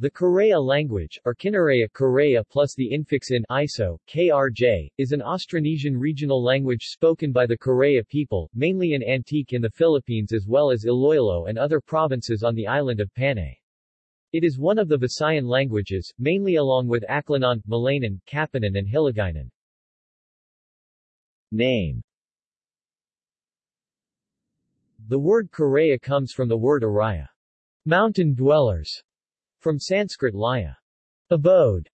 The Karay-a language, or Kinaray Korea plus the infix in ISO, KRJ, is an Austronesian regional language spoken by the Karay-a people, mainly in Antique in the Philippines as well as Iloilo and other provinces on the island of Panay. It is one of the Visayan languages, mainly along with Aklanon, Malaynon, Kapanan and Hiligaynon. Name The word Karay-a comes from the word Araya, mountain dwellers, from Sanskrit laya, abode,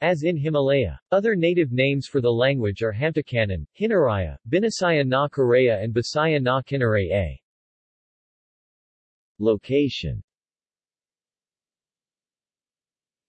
as in Himalaya. Other native names for the language are Hamtakanan, Hinaraya, Binasaya na Karay-a and Bisaya na Kinaray-a. Location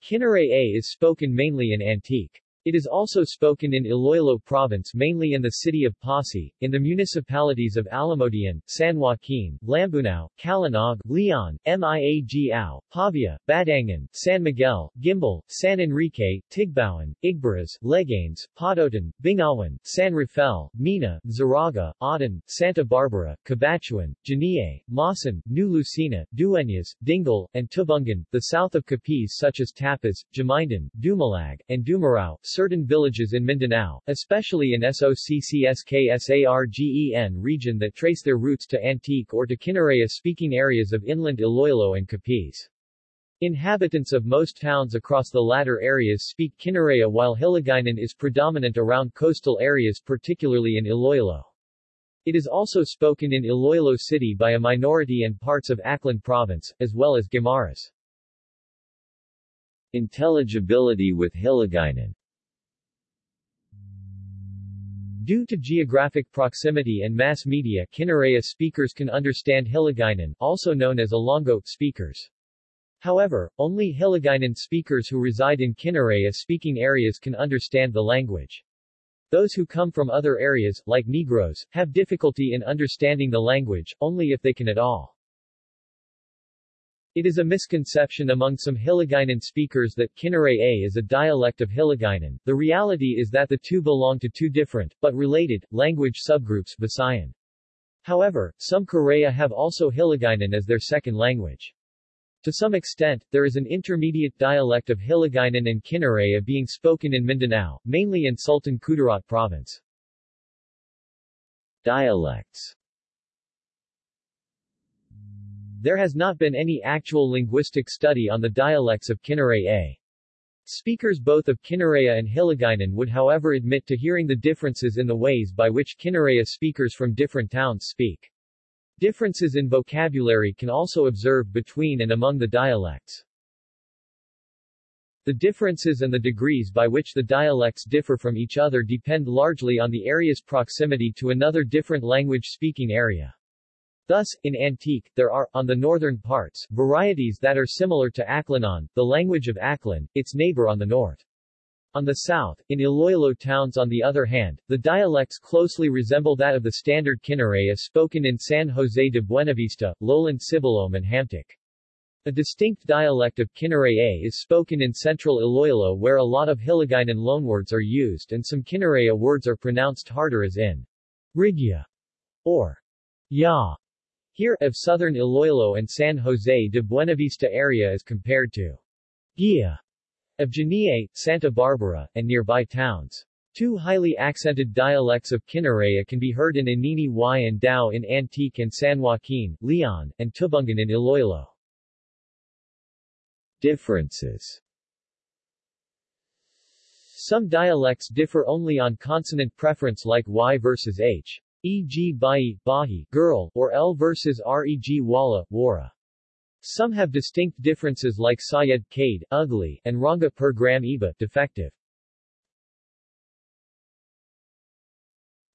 Kinaray-a is spoken mainly in Antique. It is also spoken in Iloilo province mainly in the city of Passi, in the municipalities of Alimodian, San Joaquin, Lambunao, Calinog, Leon, Miagao, Pavia, Badiangan, San Miguel, Guimbal, San Enrique, Tigbauan, Igbaras, Leganes, Pototan, Bingawan, San Rafael, Mina, Zarraga, Aden, Santa Barbara, Cabatuan, Janiuay, Maasin, New Lucena, Dueñas, Dingle, and Tubungan, the south of Capiz such as Tapaz, Jamindan, Dumalag, and Dumarao, certain villages in Mindanao, especially in SOCCSKSARGEN region that trace their roots to Antique or to Kinaray-a-speaking areas of inland Iloilo and Capiz. Inhabitants of most towns across the latter areas speak Kinaray-a while Hiligaynon is predominant around coastal areas particularly in Iloilo. It is also spoken in Iloilo City by a minority and parts of Aklan Province, as well as Guimaras. Intelligibility with Hiligaynon Due to geographic proximity and mass media Kinaray-a speakers can understand Hiligaynon, also known as Ilonggo, speakers. However, only Hiligaynon speakers who reside in Kinaray-a-speaking areas can understand the language. Those who come from other areas, like Negros, have difficulty in understanding the language, only if they can at all. It is a misconception among some Hiligaynon speakers that Kinaray-a is a dialect of Hiligaynon. The reality is that the two belong to two different, but related, language subgroups Visayan. However, some Karay-a have also Hiligaynon as their second language. To some extent, there is an intermediate dialect of Hiligaynon and Kinaray-a being spoken in Mindanao, mainly in Sultan Kudarat province. Dialects there has not been any actual linguistic study on the dialects of Kinaray-a. Speakers both of Kinaray-a and Hiligaynon would however admit to hearing the differences in the ways by which Kinaray-a speakers from different towns speak. Differences in vocabulary can also observe between and among the dialects. The differences and the degrees by which the dialects differ from each other depend largely on the area's proximity to another different language-speaking area. Thus, in Antique, there are, on the northern parts, varieties that are similar to Aklanon, the language of Aklan, its neighbor on the north. On the south, in Iloilo towns on the other hand, the dialects closely resemble that of the standard Kinaray-a spoken in San Jose de Buenavista, Lowland Sibalom and Hamtic. A distinct dialect of Kinaray-a is spoken in central Iloilo where a lot of Hiligaynon loanwords are used and some Kinaray-a words are pronounced harder as in Rigya or Ya. Here, of southern Iloilo and San Jose de Buenavista area as compared to Gia of Janiuay, Santa Barbara, and nearby towns. Two highly accented dialects of Kinaray-a can be heard in Anini-y and Dao in Antique and San Joaquin, Leon, and Tubungan in Iloilo. Differences Some dialects differ only on consonant preference like Y versus H e.g. Bai, Bahi, girl, or L versus Reg wala, Wara. Some have distinct differences like Sayed Kade, ugly, and Ranga per gram Iba, defective.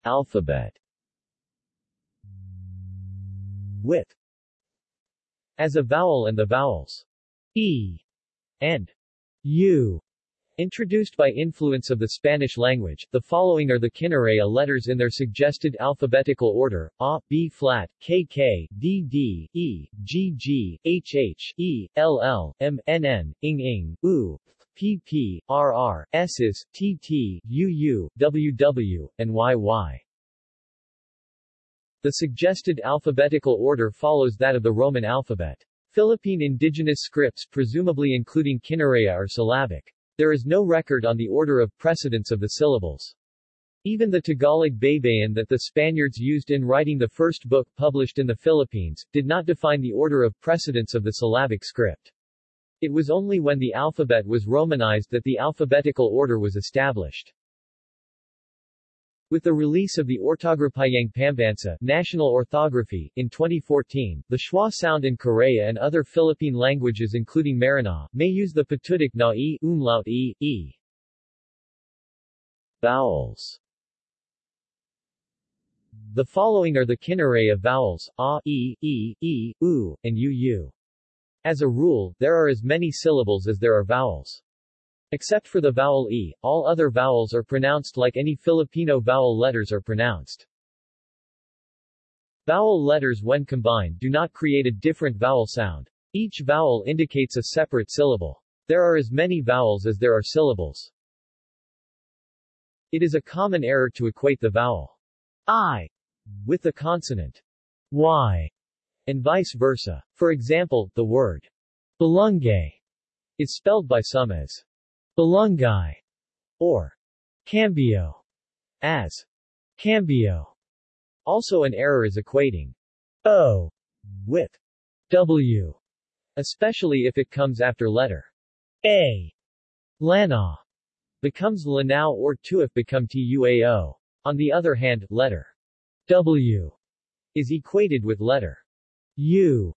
Alphabet With as a vowel and the vowels e and u Introduced by influence of the Spanish language, the following are the Kinaray-a letters in their suggested alphabetical order, A, B flat, K K, D D, E, G G, H H, E, L L, M, N N, Ing Ing, U, P P, R R, S's, T T, U U, W W, and Y Y. The suggested alphabetical order follows that of the Roman alphabet. Philippine indigenous scripts presumably including Kinaray are syllabic. There is no record on the order of precedence of the syllables. Even the Tagalog Baybayin that the Spaniards used in writing the first book published in the Philippines, did not define the order of precedence of the syllabic script. It was only when the alphabet was romanized that the alphabetical order was established. With the release of the Ortograpiyang Pambansa National Orthography in 2014, the schwa sound in Karay-a and other Philippine languages including Maranao, may use the patutic na e, umlaut e, e. Vowels The following are the Kinaray-a vowels, a, e, e, e, u, and u, u. As a rule, there are as many syllables as there are vowels. Except for the vowel e, all other vowels are pronounced like any Filipino vowel letters are pronounced. Vowel letters when combined do not create a different vowel sound. Each vowel indicates a separate syllable. There are as many vowels as there are syllables. It is a common error to equate the vowel i with the consonant y and vice versa. For example, the word Balungay is spelled by some as Balungay or cambio as cambio. Also an error is equating O with W, especially if it comes after letter A. Lana becomes Lanao or Tuif become Tuao. On the other hand, letter W is equated with letter U,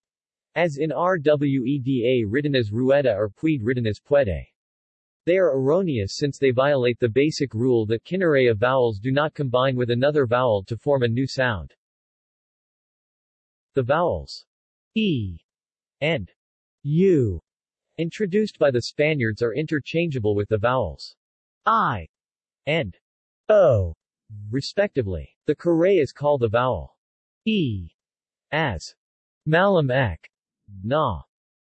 as in RWEDA written as Rueda or Puid written as Puede. They are erroneous since they violate the basic rule that Kinaray-a vowels do not combine with another vowel to form a new sound. The vowels e and u introduced by the Spaniards are interchangeable with the vowels i and o, respectively. The Karayas call the vowel e as Malam ek. Na.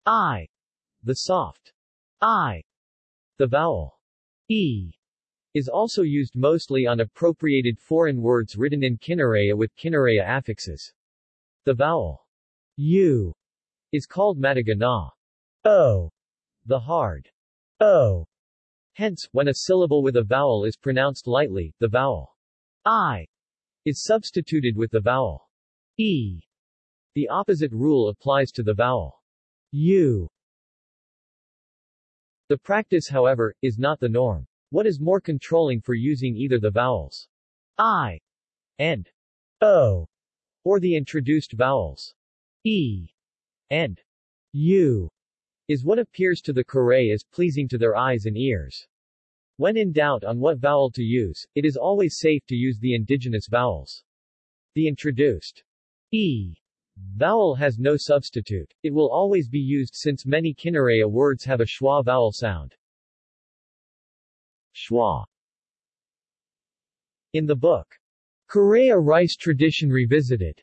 I. The soft. I. The vowel. E. Is also used mostly on appropriated foreign words written in Kinaray-a with Kinaray-a affixes. The vowel. U. Is called Matagana. O. The hard. O. Hence, when a syllable with a vowel is pronounced lightly, the vowel I is substituted with the vowel E. The opposite rule applies to the vowel u. The practice however, is not the norm. What is more controlling for using either the vowels i and o, or the introduced vowels e and u, is what appears to the Kare as pleasing to their eyes and ears. When in doubt on what vowel to use, it is always safe to use the indigenous vowels. The introduced e Vowel has no substitute. It will always be used since many Kinaray-a words have a schwa vowel sound. Schwa In the book, Karay-a Rice Tradition Revisited,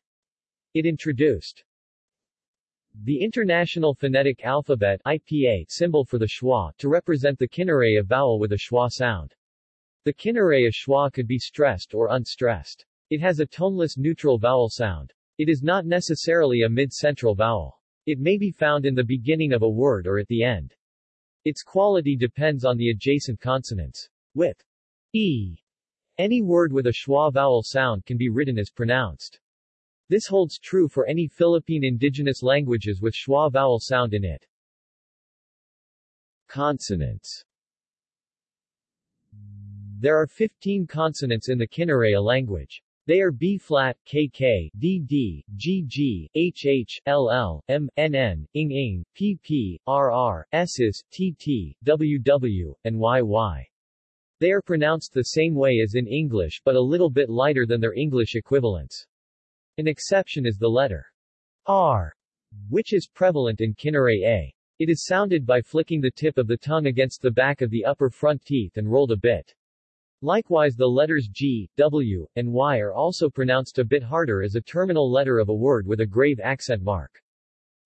it introduced the International Phonetic Alphabet IPA symbol for the schwa to represent the Kinaray-a vowel with a schwa sound. The Kinaray-a schwa could be stressed or unstressed. It has a toneless neutral vowel sound. It is not necessarily a mid-central vowel. It may be found in the beginning of a word or at the end. Its quality depends on the adjacent consonants. With e, any word with a schwa vowel sound can be written as pronounced. This holds true for any Philippine indigenous languages with schwa vowel sound in it. Consonants There are 15 consonants in the Kinaray-a language. They are B flat, KK, DD, GG, HH, LL, M, NN, ING ING, PP, RR, SS, TT, WW, and YY. They are pronounced the same way as in English but a little bit lighter than their English equivalents. An exception is the letter R, which is prevalent in Kinaray-a. It is sounded by flicking the tip of the tongue against the back of the upper front teeth and rolled a bit. Likewise the letters G, W, and Y are also pronounced a bit harder as a terminal letter of a word with a grave accent mark.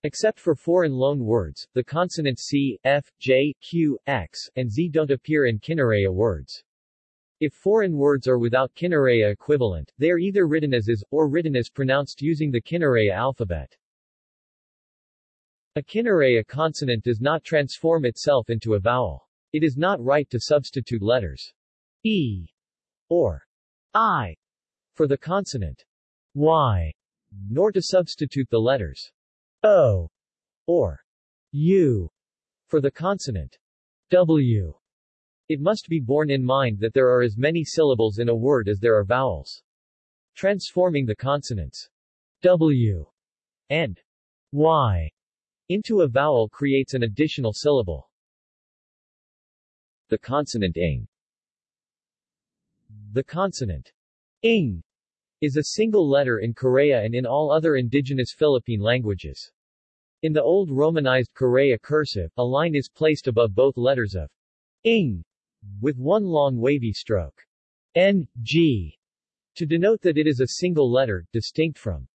Except for foreign loan words, the consonants C, F, J, Q, X, and Z don't appear in Kinaray-a words. If foreign words are without Kinaray-a equivalent, they are either written as is, or written as pronounced using the Kinaray-a alphabet. A Kinaray consonant does not transform itself into a vowel. It is not right to substitute letters e or i for the consonant y, nor to substitute the letters o or u for the consonant w. It must be borne in mind that there are as many syllables in a word as there are vowels. Transforming the consonants w and y into a vowel creates an additional syllable. The consonant ing The consonant ing is a single letter in Karay-a and in all other indigenous Philippine languages. In the old Romanized Karay-a cursive, a line is placed above both letters of ing with one long wavy stroke, n, g, to denote that it is a single letter, distinct from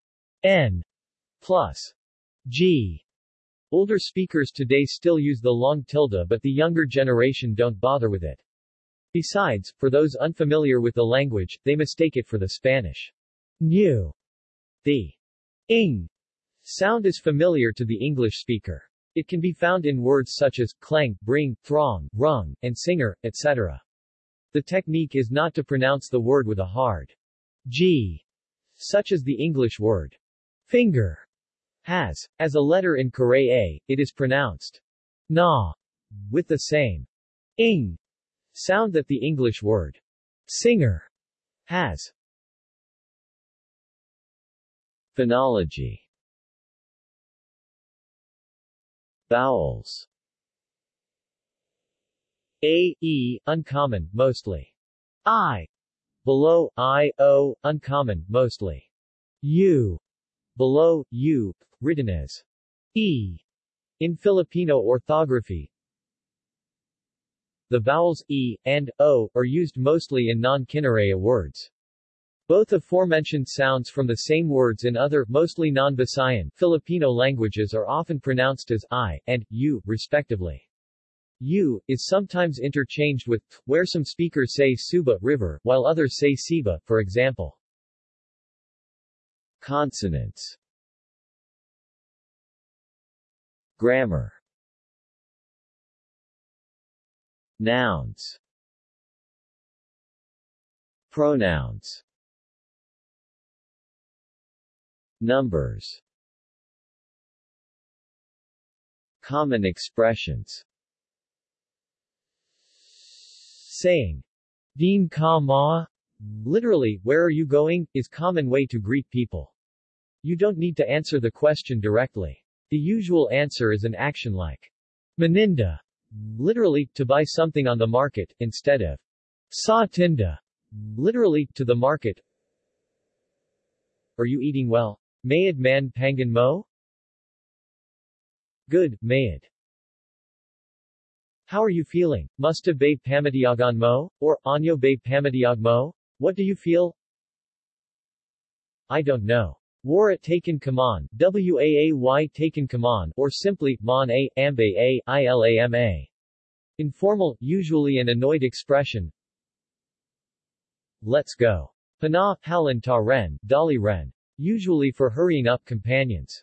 n plus g. Older speakers today still use the long tilde but the younger generation don't bother with it. Besides, for those unfamiliar with the language, they mistake it for the Spanish new. The ing sound is familiar to the English speaker. It can be found in words such as clang, bring, throng, rung, and singer, etc. The technique is not to pronounce the word with a hard G, such as the English word finger has. As a letter in Karay-a, it is pronounced na, with the same ing sound that the English word singer has. Phonology Vowels A, E, uncommon, mostly. I, below, I, O, uncommon, mostly. U, below, U, written as E. In Filipino orthography, the vowels E and O are used mostly in non-Kinaray words. Both aforementioned sounds from the same words in other, mostly non-Visayan, Filipino languages are often pronounced as I and U, respectively. U is sometimes interchanged with where some speakers say Suba river, while others say Siba, for example. Consonants Grammar Nouns Pronouns Numbers Common expressions Saying, Din ka ma? Literally, where are you going, is common way to greet people. You don't need to answer the question directly. The usual answer is an action like, Maninda, literally, to buy something on the market, instead of, Sa tinda, literally, to the market. Are you eating well? Mayad man pangan mo? Good, Mayad. How are you feeling? Musta bay pamatiyagan mo? Or, anyo bay pamatiyag mo? What do you feel? I don't know. War taken kaman, WAAY taken kaman, or simply, mon a, ambe a, ilama. Informal, usually an annoyed expression. Let's go. Pana, halin ta ren, dali ren usually for hurrying up companions.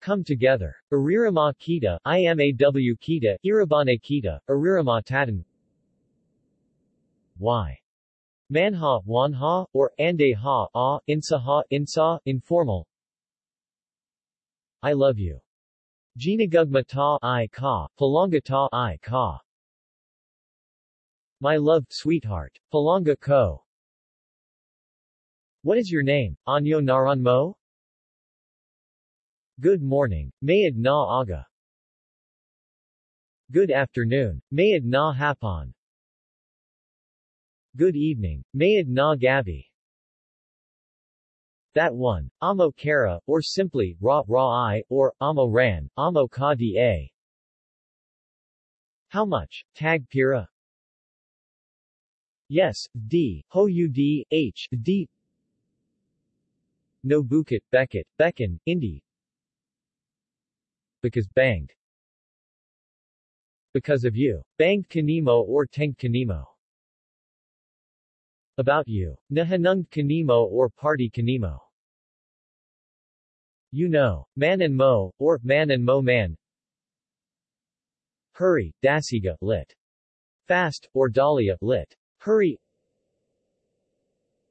Come together. Arirama kita, IMAW kita, Irabane kita, Arirama tatan. Y. Manha, wanha, or ande ha, ah, insa ha, insa, informal. I love you. Ginagugma ta, I ka, palanga ta, I ka. My love, sweetheart. Palanga ko. What is your name? Anyo Naran Mo? Good morning. Mayad na aga. Good afternoon. Mayad na hapon. Good evening. Mayad na gabi. That one. Amo kara, or simply, ra ra i, or, amo ran, amo ka di a. How much? Tag pira? Yes, d, ho u d, h, d, no Bukit, Beckett, Becken, Indi. Because banged. Because of you. Banged kanimo or tenged kanimo. About you. Nahanunged kanimo or party kanimo. You know. Man and Mo, or Man and Mo Man. Hurry, Dasiga, lit. Fast, or Dahlia, lit. Hurry.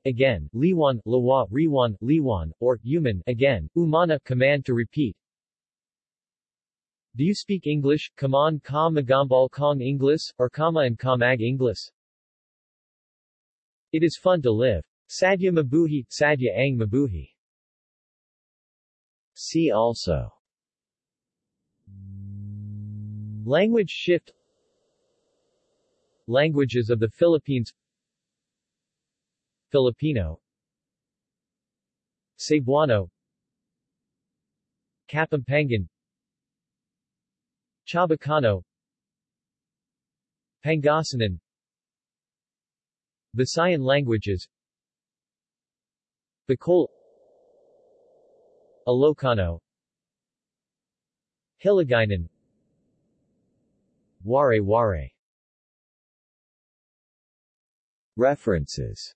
Again, Liwan, Lawa, Riwan, Liwan, or, human, again, Umana, command to repeat. Do you speak English, Kaman ka magambal kong English, or kama and kamag English? It is fun to live. Sadya mabuhi, sadya ang mabuhi. See also. Language shift. Languages of the Philippines. Filipino. Cebuano. Kapampangan. Chabacano. Pangasinan Visayan languages. Bicol Ilocano. Hiligaynon. Waray-Waray References.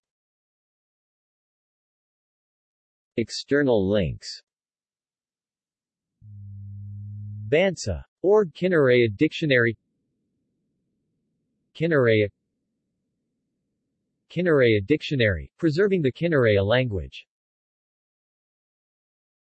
External links. Bansa. Org Kinaray Dictionary. Kinaray Kinaray Dictionary, Preserving the Kinaray language